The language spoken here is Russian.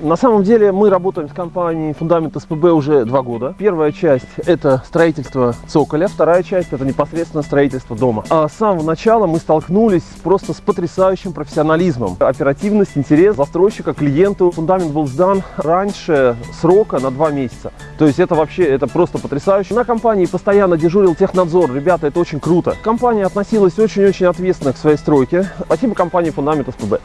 На самом деле мы работаем с компанией Фундамент СПБ уже два года. Первая часть это строительство цоколя, вторая часть это непосредственно строительство дома. А с самого начала мы столкнулись просто с потрясающим профессионализмом. Оперативность, интерес застройщика, клиенту. Фундамент был сдан раньше срока на два месяца. То есть это вообще, это просто потрясающе. На компании постоянно дежурил технадзор. Ребята, это очень круто. Компания относилась очень-очень ответственно к своей стройке. Спасибо компании Фундамент СПБ.